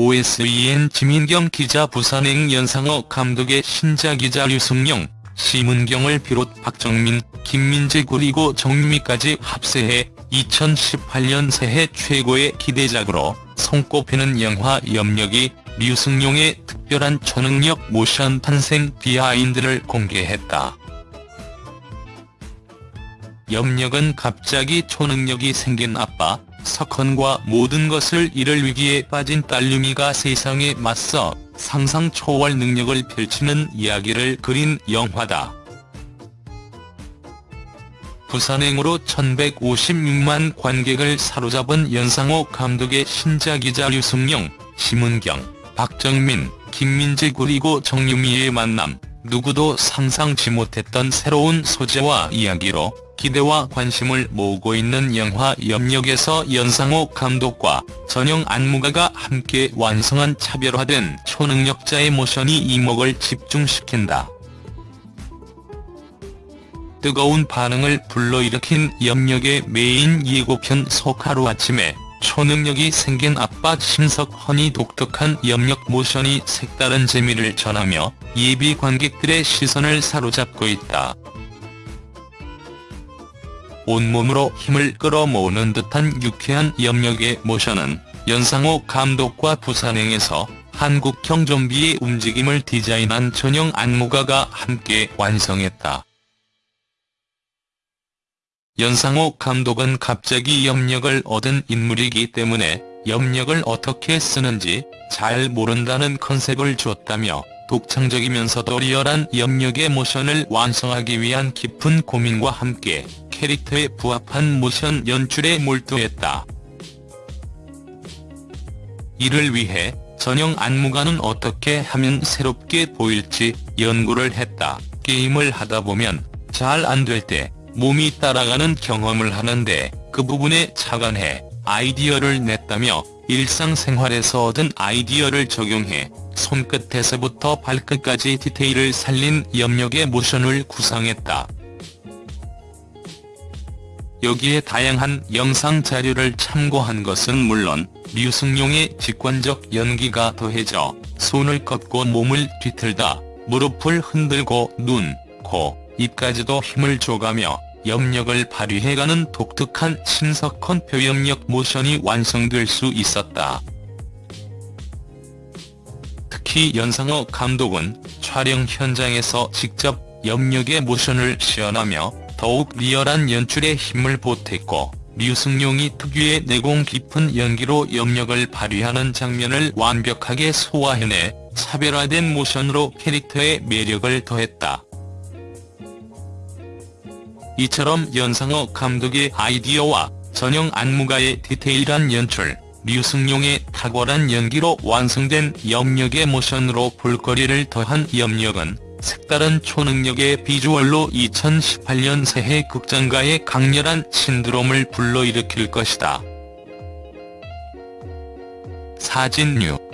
OSEN 지민경 기자 부산행 연상호 감독의 신작이자 류승룡, 심은경을 비롯 박정민, 김민재 그리고 정유미까지 합세해 2018년 새해 최고의 기대작으로 손꼽히는 영화 염력이 류승룡의 특별한 초능력 모션 탄생 비하인드를 공개했다. 염력은 갑자기 초능력이 생긴 아빠, 석헌과 모든 것을 잃을 위기에 빠진 딸유미가 세상에 맞서 상상 초월 능력을 펼치는 이야기를 그린 영화다. 부산행으로 1156만 관객을 사로잡은 연상호 감독의 신작이자 류승룡, 심은경, 박정민, 김민재 그리고 정유미의 만남, 누구도 상상치 못했던 새로운 소재와 이야기로 기대와 관심을 모으고 있는 영화 염력에서 연상호 감독과 전영 안무가가 함께 완성한 차별화된 초능력자의 모션이 이목을 집중시킨다. 뜨거운 반응을 불러일으킨 염력의 메인 예고편 속 하루아침에 초능력이 생긴 아빠 심석헌이 독특한 염력 모션이 색다른 재미를 전하며 예비 관객들의 시선을 사로잡고 있다. 온몸으로 힘을 끌어모으는 듯한 유쾌한 염력의 모션은 연상호 감독과 부산행에서 한국형 좀비의 움직임을 디자인한 전용 안무가가 함께 완성했다. 연상호 감독은 갑자기 염력을 얻은 인물이기 때문에 염력을 어떻게 쓰는지 잘 모른다는 컨셉을 줬다며 독창적이면서도 리얼한 염력의 모션을 완성하기 위한 깊은 고민과 함께 캐릭터에 부합한 모션 연출에 몰두했다. 이를 위해 전용 안무가는 어떻게 하면 새롭게 보일지 연구를 했다. 게임을 하다 보면 잘 안 될 때 몸이 따라가는 경험을 하는데 그 부분에 착안해 아이디어를 냈다며 일상생활에서 얻은 아이디어를 적용해 손끝에서부터 발끝까지 디테일을 살린 염력의 모션을 구상했다. 여기에 다양한 영상 자료를 참고한 것은 물론 류승룡의 직관적 연기가 더해져 손을 꺾고 몸을 뒤틀다 무릎을 흔들고 눈, 코, 입까지도 힘을 줘가며 염력을 발휘해가는 독특한 신석헌 표염력 모션이 완성될 수 있었다. 특히 연상호 감독은 촬영 현장에서 직접 염력의 모션을 시연하며 더욱 리얼한 연출에 힘을 보탰고 류승룡이 특유의 내공 깊은 연기로 염력을 발휘하는 장면을 완벽하게 소화해내 차별화된 모션으로 캐릭터의 매력을 더했다. 이처럼 연상호 감독의 아이디어와 전용 안무가의 디테일한 연출, 류승룡의 탁월한 연기로 완성된 염력의 모션으로 볼거리를 더한 염력은 색다른 초능력의 비주얼로 2018년 새해 극장가의 강렬한 신드롬을 불러일으킬 것이다. 사진류